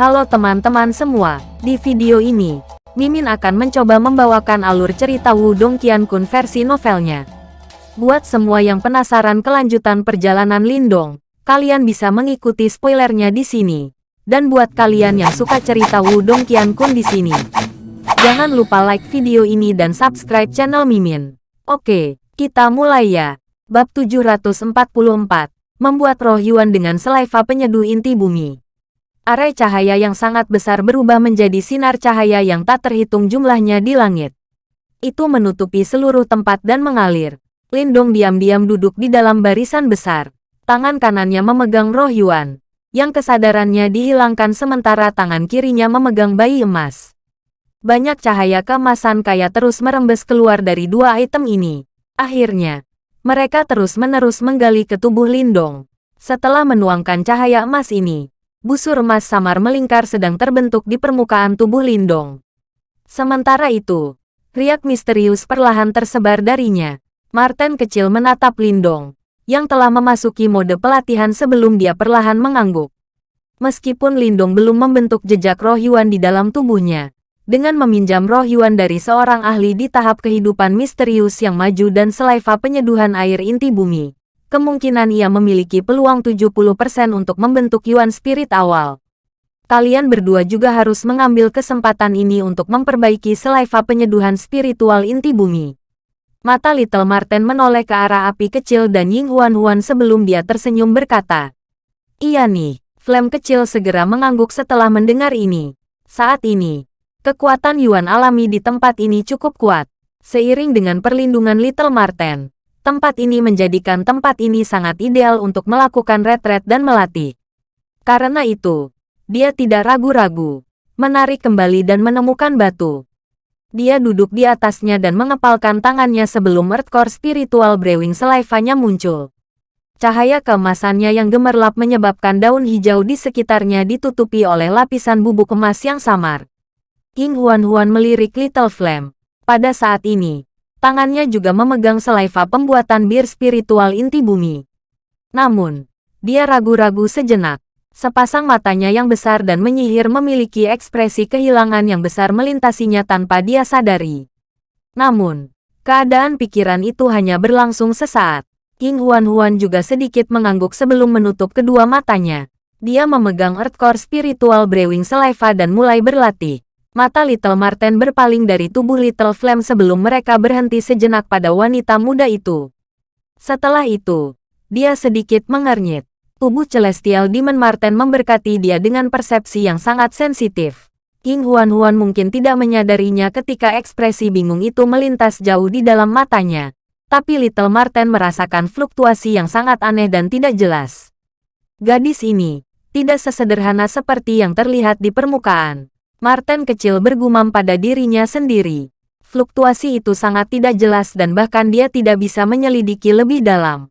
Halo teman-teman semua, di video ini, Mimin akan mencoba membawakan alur cerita Wudong Qiankun versi novelnya. Buat semua yang penasaran kelanjutan perjalanan Lindong, kalian bisa mengikuti spoilernya di sini. Dan buat kalian yang suka cerita Wudong Qiankun di sini, jangan lupa like video ini dan subscribe channel Mimin. Oke, kita mulai ya. Bab 744, Membuat Roh Yuan dengan Selaiva Penyeduh Inti Bumi. Arai cahaya yang sangat besar berubah menjadi sinar cahaya yang tak terhitung jumlahnya di langit. Itu menutupi seluruh tempat dan mengalir. Lindong diam-diam duduk di dalam barisan besar. Tangan kanannya memegang roh Yuan, yang kesadarannya dihilangkan sementara tangan kirinya memegang bayi emas. Banyak cahaya keemasan kaya terus merembes keluar dari dua item ini. Akhirnya, mereka terus-menerus menggali ke tubuh Lindong. Setelah menuangkan cahaya emas ini, busur emas samar melingkar sedang terbentuk di permukaan tubuh Lindong. Sementara itu, riak misterius perlahan tersebar darinya. Martin kecil menatap Lindong, yang telah memasuki mode pelatihan sebelum dia perlahan mengangguk. Meskipun Lindong belum membentuk jejak roh Yuan di dalam tubuhnya, dengan meminjam roh Yuan dari seorang ahli di tahap kehidupan misterius yang maju dan selaiva penyeduhan air inti bumi, kemungkinan ia memiliki peluang 70% untuk membentuk Yuan Spirit awal. Kalian berdua juga harus mengambil kesempatan ini untuk memperbaiki selaiva penyeduhan spiritual inti bumi. Mata Little Marten menoleh ke arah api kecil dan Ying Huan Huan sebelum dia tersenyum berkata, Iya nih, Flame kecil segera mengangguk setelah mendengar ini. Saat ini, kekuatan Yuan alami di tempat ini cukup kuat. Seiring dengan perlindungan Little Marten, tempat ini menjadikan tempat ini sangat ideal untuk melakukan retret dan melatih. Karena itu, dia tidak ragu-ragu, menarik kembali dan menemukan batu. Dia duduk di atasnya dan mengepalkan tangannya sebelum Earthcore Spiritual Brewing selaivanya muncul. Cahaya keemasannya yang gemerlap menyebabkan daun hijau di sekitarnya ditutupi oleh lapisan bubuk emas yang samar. King Huan Huan melirik Little Flame. Pada saat ini, Tangannya juga memegang selaiva pembuatan bir spiritual inti bumi. Namun, dia ragu-ragu sejenak. Sepasang matanya yang besar dan menyihir memiliki ekspresi kehilangan yang besar melintasinya tanpa dia sadari. Namun, keadaan pikiran itu hanya berlangsung sesaat. King Huan Huan juga sedikit mengangguk sebelum menutup kedua matanya. Dia memegang Earthcore Spiritual Brewing Saliva dan mulai berlatih. Mata Little Marten berpaling dari tubuh Little Flame sebelum mereka berhenti sejenak pada wanita muda itu. Setelah itu, dia sedikit mengernyit. Tubuh Celestial Demon Marten memberkati dia dengan persepsi yang sangat sensitif. King Huan Huan mungkin tidak menyadarinya ketika ekspresi bingung itu melintas jauh di dalam matanya. Tapi Little Marten merasakan fluktuasi yang sangat aneh dan tidak jelas. Gadis ini, tidak sesederhana seperti yang terlihat di permukaan. Martin kecil bergumam pada dirinya sendiri. Fluktuasi itu sangat tidak jelas dan bahkan dia tidak bisa menyelidiki lebih dalam.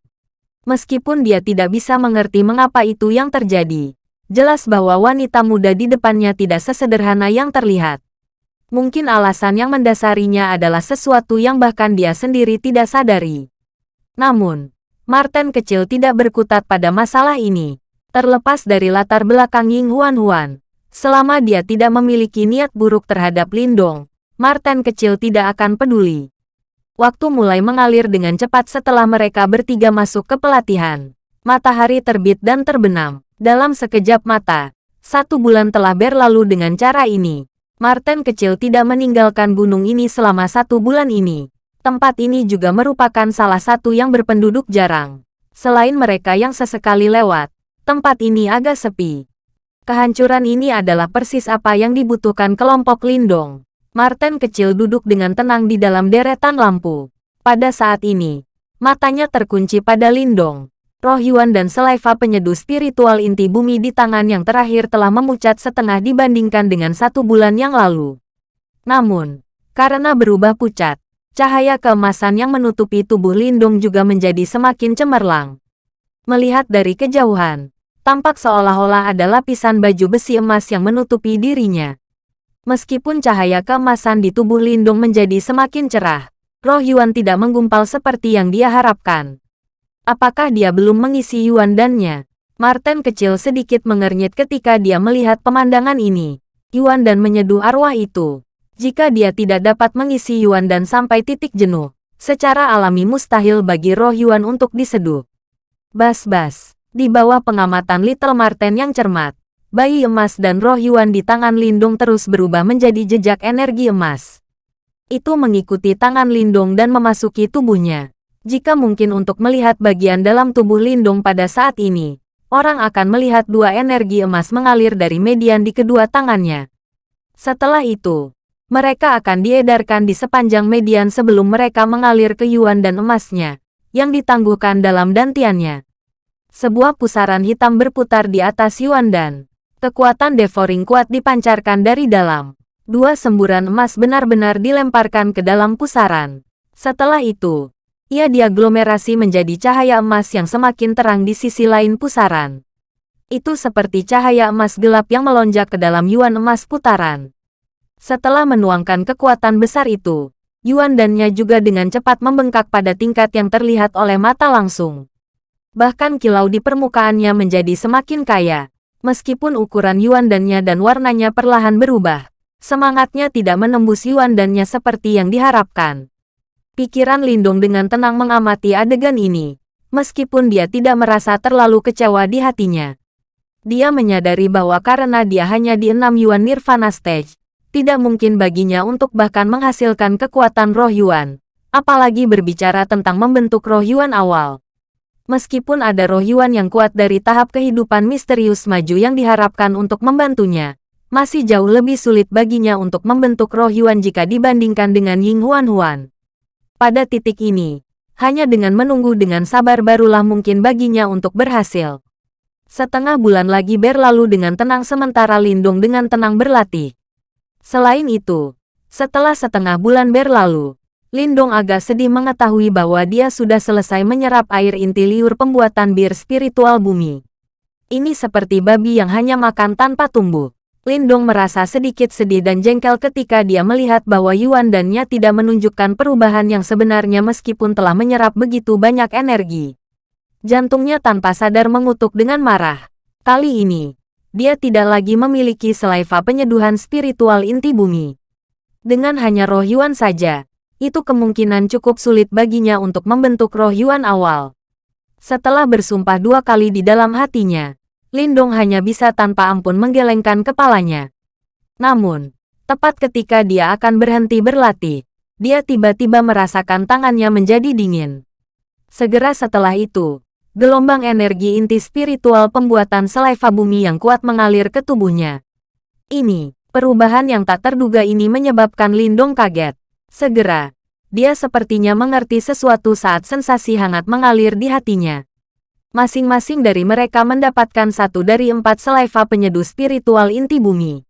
Meskipun dia tidak bisa mengerti mengapa itu yang terjadi. Jelas bahwa wanita muda di depannya tidak sesederhana yang terlihat. Mungkin alasan yang mendasarinya adalah sesuatu yang bahkan dia sendiri tidak sadari. Namun, Martin kecil tidak berkutat pada masalah ini. Terlepas dari latar belakang Ying Huan Huan, Selama dia tidak memiliki niat buruk terhadap Lindong, Martin kecil tidak akan peduli. Waktu mulai mengalir dengan cepat setelah mereka bertiga masuk ke pelatihan. Matahari terbit dan terbenam. Dalam sekejap mata, satu bulan telah berlalu dengan cara ini. Martin kecil tidak meninggalkan gunung ini selama satu bulan ini. Tempat ini juga merupakan salah satu yang berpenduduk jarang. Selain mereka yang sesekali lewat, tempat ini agak sepi. Kehancuran ini adalah persis apa yang dibutuhkan kelompok Lindong. Martin kecil duduk dengan tenang di dalam deretan lampu. Pada saat ini, matanya terkunci pada Lindong. Roh Yuan dan selaiva penyeduh spiritual inti bumi di tangan yang terakhir telah memucat setengah dibandingkan dengan satu bulan yang lalu. Namun, karena berubah pucat, cahaya keemasan yang menutupi tubuh Lindong juga menjadi semakin cemerlang. Melihat dari kejauhan, tampak seolah-olah ada lapisan baju besi emas yang menutupi dirinya. Meskipun cahaya keemasan di tubuh Lindung menjadi semakin cerah, roh Yuan tidak menggumpal seperti yang dia harapkan. Apakah dia belum mengisi Yuan dannya? Martin kecil sedikit mengernyit ketika dia melihat pemandangan ini. Yuan dan menyeduh arwah itu. Jika dia tidak dapat mengisi Yuan dan sampai titik jenuh, secara alami mustahil bagi roh Yuan untuk diseduh. Bas-bas, di bawah pengamatan Little Martin yang cermat, bayi emas dan roh Yuan di tangan Lindung terus berubah menjadi jejak energi emas. Itu mengikuti tangan Lindung dan memasuki tubuhnya. Jika mungkin untuk melihat bagian dalam tubuh Lindung pada saat ini, orang akan melihat dua energi emas mengalir dari median di kedua tangannya. Setelah itu, mereka akan diedarkan di sepanjang median sebelum mereka mengalir ke Yuan dan emasnya, yang ditangguhkan dalam dantiannya. Sebuah pusaran hitam berputar di atas Yuan dan kekuatan devouring kuat dipancarkan dari dalam. Dua semburan emas benar-benar dilemparkan ke dalam pusaran. Setelah itu, ia diaglomerasi menjadi cahaya emas yang semakin terang di sisi lain pusaran. Itu seperti cahaya emas gelap yang melonjak ke dalam Yuan emas putaran. Setelah menuangkan kekuatan besar itu, Yuan dannya juga dengan cepat membengkak pada tingkat yang terlihat oleh mata langsung. Bahkan kilau di permukaannya menjadi semakin kaya. Meskipun ukuran Yuan dannya dan warnanya perlahan berubah, semangatnya tidak menembus Yuan dannya seperti yang diharapkan. Pikiran Lindung dengan tenang mengamati adegan ini, meskipun dia tidak merasa terlalu kecewa di hatinya. Dia menyadari bahwa karena dia hanya di enam Yuan Nirvana Stage, tidak mungkin baginya untuk bahkan menghasilkan kekuatan roh Yuan, apalagi berbicara tentang membentuk roh Yuan awal. Meskipun ada roh Yuan yang kuat dari tahap kehidupan misterius maju yang diharapkan untuk membantunya, masih jauh lebih sulit baginya untuk membentuk roh Yuan jika dibandingkan dengan Ying Huan Huan. Pada titik ini, hanya dengan menunggu dengan sabar barulah mungkin baginya untuk berhasil. Setengah bulan lagi berlalu dengan tenang sementara Lindung dengan tenang berlatih. Selain itu, setelah setengah bulan berlalu, Lindong agak sedih mengetahui bahwa dia sudah selesai menyerap air inti liur pembuatan bir spiritual bumi. Ini seperti babi yang hanya makan tanpa tumbuh. Lindong merasa sedikit sedih dan jengkel ketika dia melihat bahwa Yuan dan Nya tidak menunjukkan perubahan yang sebenarnya meskipun telah menyerap begitu banyak energi. Jantungnya tanpa sadar mengutuk dengan marah. Kali ini, dia tidak lagi memiliki selaiva penyeduhan spiritual inti bumi. Dengan hanya roh Yuan saja, itu kemungkinan cukup sulit baginya untuk membentuk roh Yuan awal. Setelah bersumpah dua kali di dalam hatinya, Lindong hanya bisa tanpa ampun menggelengkan kepalanya. Namun, tepat ketika dia akan berhenti berlatih, dia tiba-tiba merasakan tangannya menjadi dingin. Segera setelah itu, gelombang energi inti spiritual pembuatan selaiva bumi yang kuat mengalir ke tubuhnya. Ini, perubahan yang tak terduga ini menyebabkan Lindong kaget. Segera, dia sepertinya mengerti sesuatu saat sensasi hangat mengalir di hatinya. Masing-masing dari mereka mendapatkan satu dari empat selaiva penyeduh spiritual inti bumi.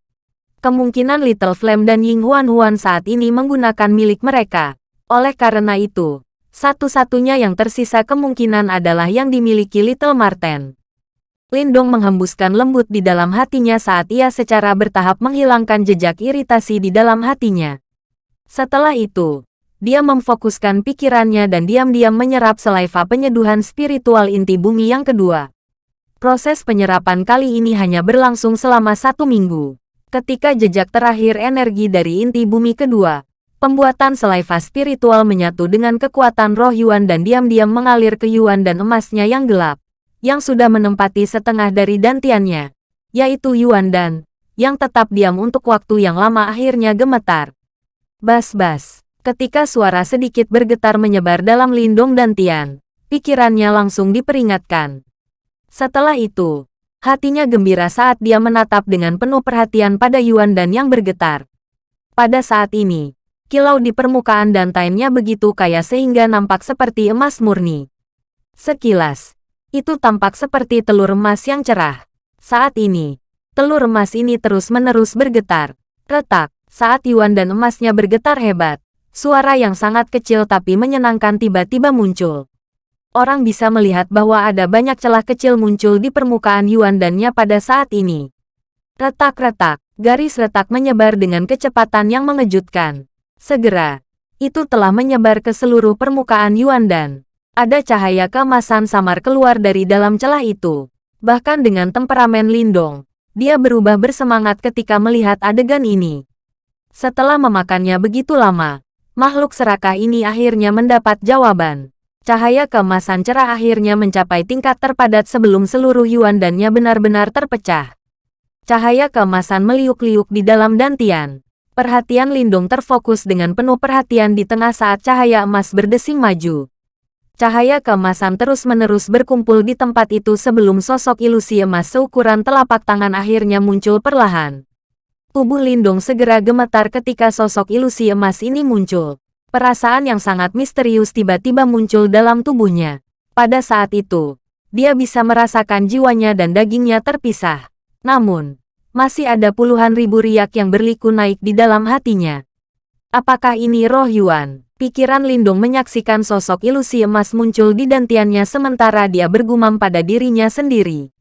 Kemungkinan Little Flame dan Ying Huan Huan saat ini menggunakan milik mereka. Oleh karena itu, satu-satunya yang tersisa kemungkinan adalah yang dimiliki Little Marten. Lindong menghembuskan lembut di dalam hatinya saat ia secara bertahap menghilangkan jejak iritasi di dalam hatinya. Setelah itu, dia memfokuskan pikirannya dan diam-diam menyerap selaiva penyeduhan spiritual inti bumi yang kedua. Proses penyerapan kali ini hanya berlangsung selama satu minggu. Ketika jejak terakhir energi dari inti bumi kedua, pembuatan selaiva spiritual menyatu dengan kekuatan roh Yuan dan diam-diam mengalir ke Yuan dan emasnya yang gelap, yang sudah menempati setengah dari dantiannya, yaitu Yuan dan, yang tetap diam untuk waktu yang lama akhirnya gemetar. Bas-bas. Ketika suara sedikit bergetar menyebar dalam lindung dan Tian, pikirannya langsung diperingatkan. Setelah itu, hatinya gembira saat dia menatap dengan penuh perhatian pada Yuan dan yang bergetar. Pada saat ini, kilau di permukaan dan tainnya begitu kaya sehingga nampak seperti emas murni. Sekilas, itu tampak seperti telur emas yang cerah. Saat ini, telur emas ini terus-menerus bergetar. Retak, saat Yuan dan emasnya bergetar hebat. Suara yang sangat kecil tapi menyenangkan tiba-tiba muncul. Orang bisa melihat bahwa ada banyak celah kecil muncul di permukaan Yuan dannya pada saat ini. Retak-retak, garis retak menyebar dengan kecepatan yang mengejutkan. Segera, itu telah menyebar ke seluruh permukaan Yuan dan ada cahaya kemasan samar keluar dari dalam celah itu. Bahkan dengan temperamen Lindong, dia berubah bersemangat ketika melihat adegan ini. Setelah memakannya begitu lama, makhluk serakah ini akhirnya mendapat jawaban. Cahaya keemasan cerah akhirnya mencapai tingkat terpadat sebelum seluruh Yuan dannya benar-benar terpecah. Cahaya keemasan meliuk-liuk di dalam dantian. Perhatian Lindung terfokus dengan penuh perhatian di tengah saat cahaya emas berdesing maju. Cahaya keemasan terus-menerus berkumpul di tempat itu sebelum sosok ilusi emas seukuran telapak tangan akhirnya muncul perlahan. Tubuh Lindung segera gemetar ketika sosok ilusi emas ini muncul. Perasaan yang sangat misterius tiba-tiba muncul dalam tubuhnya. Pada saat itu, dia bisa merasakan jiwanya dan dagingnya terpisah. Namun, masih ada puluhan ribu riak yang berliku naik di dalam hatinya. Apakah ini roh Yuan? Pikiran Lindung menyaksikan sosok ilusi emas muncul di dantiannya sementara dia bergumam pada dirinya sendiri.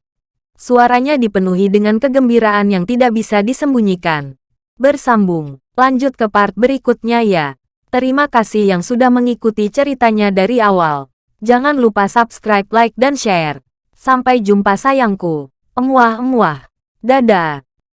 Suaranya dipenuhi dengan kegembiraan yang tidak bisa disembunyikan. Bersambung, lanjut ke part berikutnya ya. Terima kasih yang sudah mengikuti ceritanya dari awal. Jangan lupa subscribe, like, dan share. Sampai jumpa sayangku. Emuah-emuah. Dadah.